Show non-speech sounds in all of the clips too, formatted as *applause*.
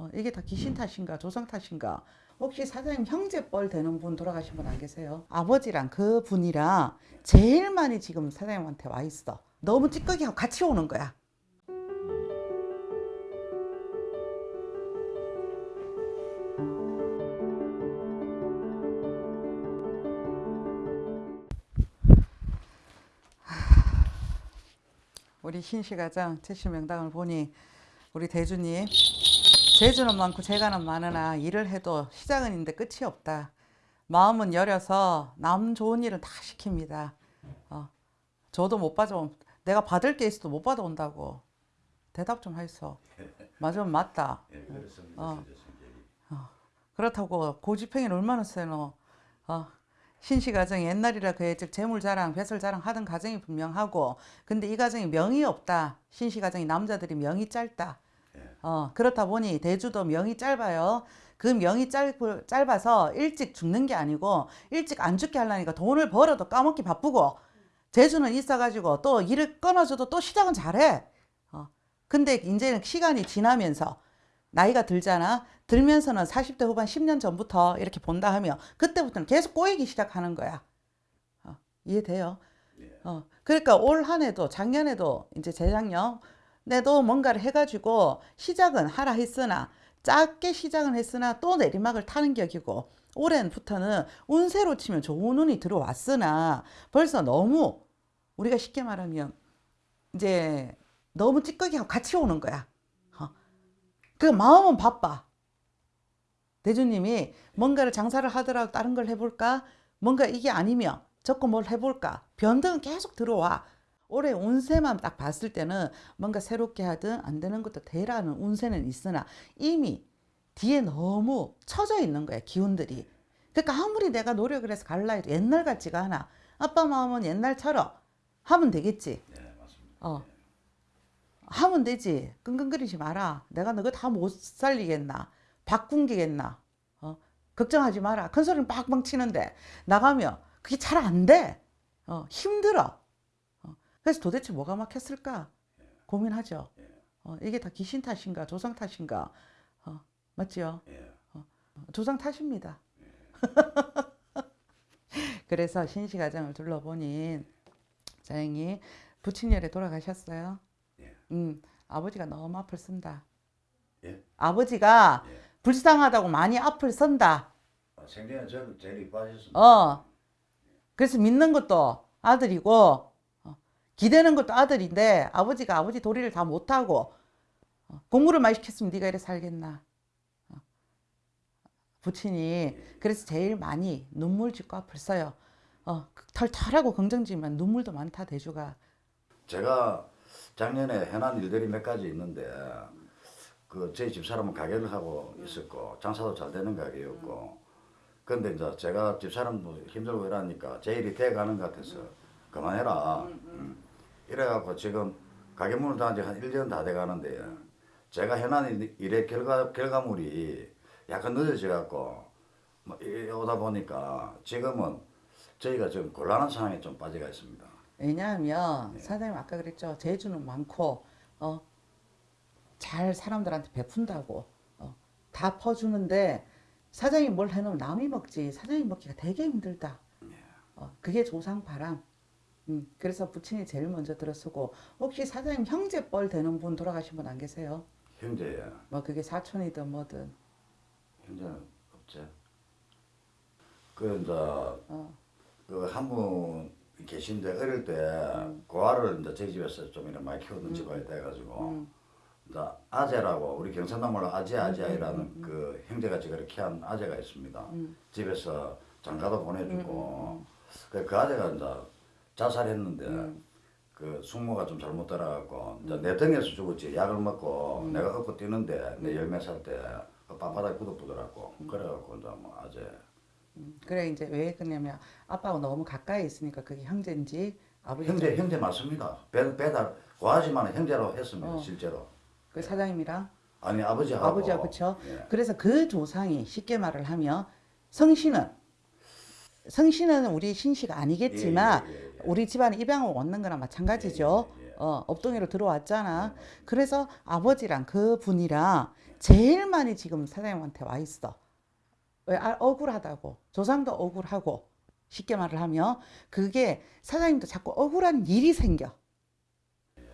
어, 이게 다 귀신 탓인가 조상 탓인가? 혹시 사장님 형제뻘 되는 분 돌아가신 분 안 계세요? 아버지랑 그 분이랑 제일 많이 지금 사장님한테 와 있어. 너무 찌꺼기하고 같이 오는 거야. 우리 신시가장 최씨명당을 보니 우리 대주님 제주는 많고 재가는 많으나 일을 해도 시작은 있는데 끝이 없다. 마음은 여려서 남 좋은 일은 다 시킵니다. 어, 저도 못 받아온 내가 받을 게 있어도 못 받아온다고 대답 좀 하이소. 맞으면 맞다. 예. 어. 진짜 성격이. 그렇다고 고집행위를 얼마나 세노. 어, 신씨 가정이 옛날이라 그에 즉 재물 자랑, 배설 자랑 하던 가정이 분명하고 근데 이 가정이 명이 없다. 신씨 가정이 남자들이 명이 짧다. 예. 어, 그렇다 보니 대주도 명이 짧아요. 그 명이 짧, 짧아서 일찍 죽는 게 아니고 일찍 안 죽게 하려니까 돈을 벌어도 까먹기 바쁘고 재주는 있어가지고 또 일을 끊어줘도 또 시작은 잘해. 어, 근데 이제는 시간이 지나면서 나이가 들잖아. 들면서는 40대 후반 10년 전부터 이렇게 본다 하면 그때부터는 계속 꼬이기 시작하는 거야. 어, 이해돼요? 예. 어, 그러니까 올 한 해도 작년에도 이제 재작년 내도 뭔가를 해가지고 시작은 하라 했으나 작게 시작은 했으나 또 내리막을 타는 격이고 올해부터는 운세로 치면 좋은 운이 들어왔으나 벌써 너무 우리가 쉽게 말하면 이제 너무 찌꺼기하고 같이 오는 거야. 어. 그 마음은 바빠. 대주님이 뭔가를 장사를 하더라도 다른 걸 해볼까? 뭔가 이게 아니면 저거 뭘 해볼까? 변덕은 계속 들어와. 올해 운세만 딱 봤을 때는 뭔가 새롭게 하든 안 되는 것도 되라는 운세는 있으나 이미 뒤에 너무 처져 있는 거야 기운들이. 그러니까 아무리 내가 노력을 해서 갈라 해도 옛날 같지가 않아. 아빠 마음은 옛날처럼 하면 되겠지. 네, 맞습니다. 어. 하면 되지. 끙끙거리지 마라. 내가 너거 다 못 살리겠나. 바꾼기겠나. 어. 걱정하지 마라. 큰 소리는 빡빡 치는데 나가면 그게 잘 안 돼. 어. 힘들어. 어. 그래서 도대체 뭐가 막혔을까? 고민하죠. 어. 이게 다 귀신 탓인가 조상 탓인가? 어. 맞지요? 예. 조상 탓입니다. *laughs* 그래서 신시 가정을 둘러보니 다행히 부친열에 돌아가셨어요. 예. 음, 아버지가 너무 앞을 쓴다. 예. 아버지가 예. 불쌍하다고 많이 앞을 선다. 아, 생전에 저를 제일 이뻐하셨습니다. 어. 그래서 믿는 것도 아들이고 어, 기대는 것도 아들인데 아버지가 아버지 도리를 다 못하고 어, 공부를 많이 시켰으면 네가 이래 살겠나. 어. 부친이 그래서 제일 많이 눈물 짓고 앞을 써요. 어, 털털하고 긍정지만 눈물도 많다 대주가. 제가 작년에 해난 일들이 몇 가지 있는데 그 저희 집사람은 가게를 하고 있었고 장사도 잘 되는 가게였고 근데 이제 제가 집사람도 힘들고 이러니까 제 일이 돼가는 것 같아서 그만해라 음. 이래갖고 지금 가게 문을 닫은 지 한 1년 다 돼가는데 제가 해난 일- 일의 결과, 결과물이 약간 늦어져 갖고 뭐 이- 오다 보니까 지금은 저희가 지금 곤란한 상황에 좀 빠져가 있습니다. 왜냐하면 사장님 아까 그랬죠? 재주는 많고 어, 잘 사람들한테 베푼다고 어, 다 퍼주는데 사장님 뭘 해놓으면 남이 먹지. 사장님 먹기가 되게 힘들다. 어, 그게 조상바람 음, 그래서 부친이 제일 먼저 들어서고 혹시 사장님 형제뻘 되는 분 돌아가신 분 안 계세요? 형제 뭐 그게 사촌이든 뭐든 현재는 없지. 그 이제 어, 그한분 계신데 어릴 때 음. 고아를 이제 저희 집에서 좀 이렇게 많이 키우던 집안이 돼가지고 음. 이제 아재라고 우리 경상남말로 아재 아재이라는 그 형제같이 그렇게 한 아재가 있습니다. 음. 집에서 장가도 보내주고 그, 그 아재가 이제 자살했는데 음. 그 숙모가 좀 잘못 따라갖고 이제 내 등에서 죽었지 약을 먹고 음. 내가 업고 뛰는데 내 열몇 살때 빳빳하게 굳어보더라고 그래갖고 이제 뭐 아재 음. 그래 이제 왜 그러냐면 아빠하고 너무 가까이 있으니까 그게 형제인지 아버지 형제 형제 맞습니다. 배, 배달 고하지만 형제로 했습니다 어. 실제로. 그 사장님이랑 아니 아버지하고 아버지하고 그쵸? 예. 그래서 그 조상이 쉽게 말을 하면 성신은 성신은 우리 신씨가 아니겠지만 예, 예, 예, 예. 우리 집안에 입양을 얻는 거나 마찬가지죠. 예, 예, 예. 어, 업동이로 들어왔잖아. 그래서 아버지랑 그 분이랑 제일 많이 지금 사장님한테 와 있어. 왜 아, 억울하다고. 조상도 억울하고. 쉽게 말을 하면 그게 사장님도 자꾸 억울한 일이 생겨.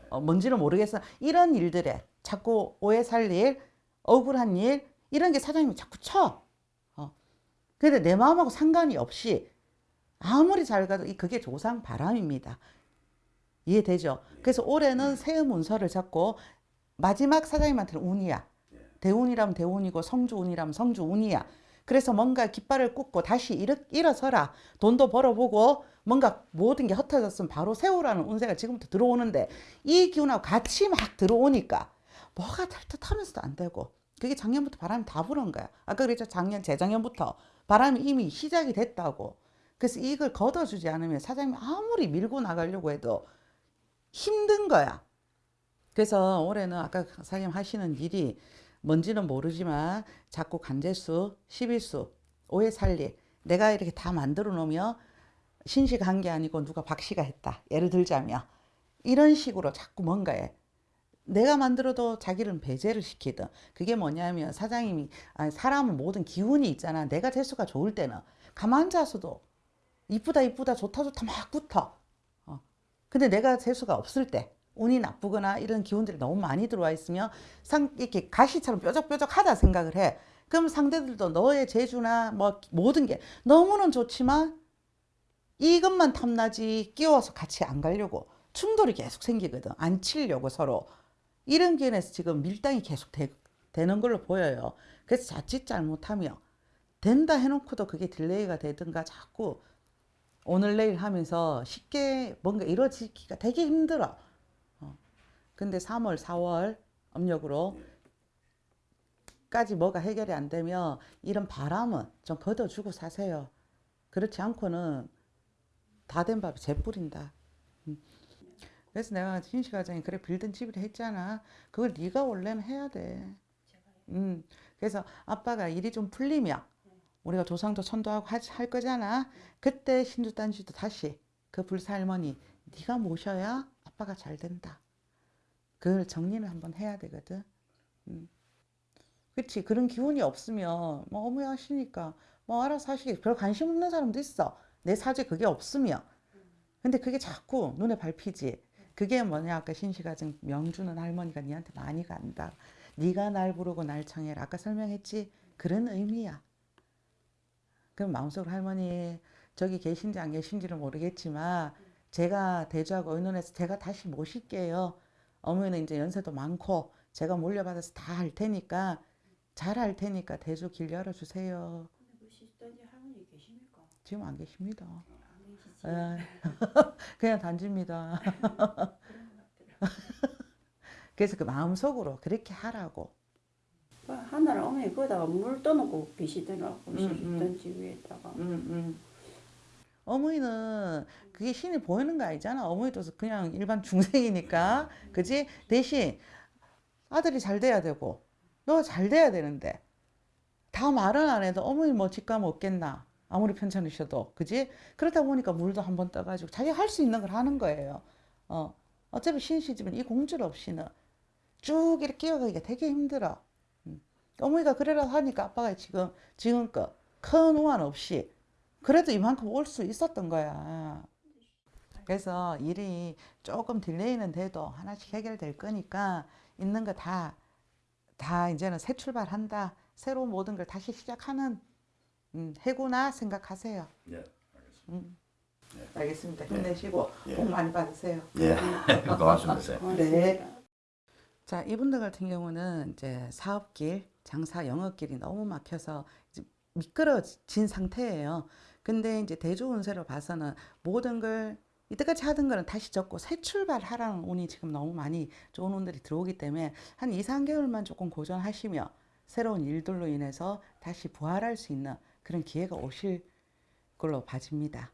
어, 뭔지는 모르겠어. 이런 일들에 자꾸 오해 살 일, 억울한 일 이런 게 사장님이 자꾸 쳐. 어. 근데 내 마음하고 상관이 없이 아무리 잘 가도 이 그게 조상 바람입니다. 이해되죠? 그래서 올해는 새해 문서를 잡고 마지막 사장님한테는 운이야. 대운이라면 대운이고 성주운이라면 성주운이야. 그래서 뭔가 깃발을 꽂고 다시 일어, 일어서라. 돈도 벌어보고 뭔가 모든 게 흩어졌으면 바로 세우라는 운세가 지금부터 들어오는데 이 기운하고 같이 막 들어오니까 뭐가 될 듯 하면서도 안 되고 그게 작년부터 바람이 다 불은 거야. 아까 그랬죠. 작년, 재작년부터 바람이 이미 시작이 됐다고. 그래서 이걸 걷어주지 않으면 사장님이 아무리 밀고 나가려고 해도 힘든 거야. 그래서 올해는 아까 사장님 하시는 일이 뭔지는 모르지만 자꾸 간제수, 11수, 오해 살리 내가 이렇게 다 만들어 놓으면 신씨가 한게 아니고 누가 박씨가 했다. 예를 들자면 이런 식으로 자꾸 뭔가에 내가 만들어도 자기를 배제를 시키든 그게 뭐냐면 사장님이 아니 사람은 모든 기운이 있잖아. 내가 재수가 좋을 때는 가만 자서도 이쁘다 이쁘다 좋다 좋다 막 붙어. 어. 근데 내가 재수가 없을 때 운이 나쁘거나 이런 기운들이 너무 많이 들어와 있으면 상 이렇게 가시처럼 뾰족뾰족하다 생각을 해. 그럼 상대들도 너의 재주나 뭐 모든 게 너무는 좋지만 이것만 탐나지 끼워서 같이 안 가려고 충돌이 계속 생기거든. 안 치려고 서로. 이런 기운에서 지금 밀당이 계속 되, 되는 걸로 보여요. 그래서 자칫 잘못하면 된다 해놓고도 그게 delay가 되든가 자꾸 오늘 내일 하면서 쉽게 뭔가 이루어지기가 되게 힘들어. 어. 근데 3월, 4월 음력으로 까지 뭐가 해결이 안 되면 이런 바람은 좀 걷어주고 사세요. 그렇지 않고는 다 된 밥에 재 뿌린다. 음. 그래서 내가 신시 과장이 그래 빌든 집이라 했잖아. 그걸 네가 원래는 해야 돼. 음. 그래서 아빠가 일이 좀 풀리면 우리가 조상도 천도하고 하- 할 거잖아. 그때 신주단지도 다시 그 불사 할머니 네가 모셔야 아빠가 잘 된다. 그걸 정리를 한번 해야 되거든. 음. 그치 그런 기운이 없으면 뭐 어머니 하시니까 뭐 알아서 하시겠 별 관심 없는 사람도 있어. 내 사주에 그게 없으면. 근데 그게 자꾸 눈에 밟히지. 그게 뭐냐 아까 신시가정 명주는 할머니가 니한테 많이 간다. 네가 날 부르고 날 청해라. 아까 설명했지. 그런 의미야. 그럼 마음속으로 할머니 저기 계신지 안 계신지는 모르겠지만 제가 대주하고 의논해서 제가 다시 모실게요. 어머니는 이제 연세도 많고 제가 물려받아서 다 할 테니까 잘 할 테니까 대주 길 열어주세요. 근데 그 시스터지 할머니 계십니까? 지금 안 계십니다. 에, *laughs* 그냥 단지입니다. *laughs* 그래서 그 마음속으로 그렇게 하라고. 그 하나를 어머니 거기다가 물 떠놓고 계시더라고 음, 시스터지 위에다가. 어머니는 그게 신이 보이는 거 아니잖아. 어머니도 그냥 일반 중생이니까. 그지? 대신 아들이 잘 돼야 되고, 너가 잘 돼야 되는데, 다 말은 안 해도 어머니 뭐 직감 없겠나. 아무리 편찮으셔도. 그지? 그러다 보니까 물도 한번 떠가지고 자기가 할수 있는 걸 하는 거예요. 어. 어차피 신씨 집은 이 공줄 없이는 쭉 이렇게 이어가기가 되게 힘들어. 음. 어머니가 그래라 하니까 아빠가 지금, 지금껏 큰 우환 없이 그래도 이만큼 올 수 있었던 거야. 그래서 일이 조금 delay는 돼도 하나씩 해결될 거니까 있는 거 다, 다 이제는 새 출발한다. 새로운 모든 걸 다시 시작하는 음, 해구나 생각하세요. 예, 음. 알겠습니다. 힘내시고 예. 복 많이 받으세요. 예, *laughs* 고맙습니다. 네. 자, 이분들 같은 경우는 이제 사업길, 장사 영업길이 너무 막혀서 이제 미끄러진 상태예요. 근데 이제 대조 운세로 봐서는 모든 걸 이때까지 하던 거는 다시 접고 새 출발하라는 운이 지금 너무 많이 좋은 운들이 들어오기 때문에 한 2, 3개월만 조금 고전하시며 새로운 일들로 인해서 다시 부활할 수 있는 그런 기회가 오실 걸로 봐집니다.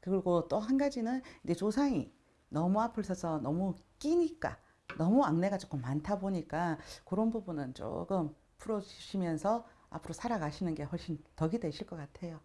그리고 또 한 가지는 이제 조상이 너무 앞을 서서 너무 끼니까 너무 악내가 조금 많다 보니까 그런 부분은 조금 풀어주시면서 앞으로 살아가시는 게 훨씬 덕이 되실 것 같아요.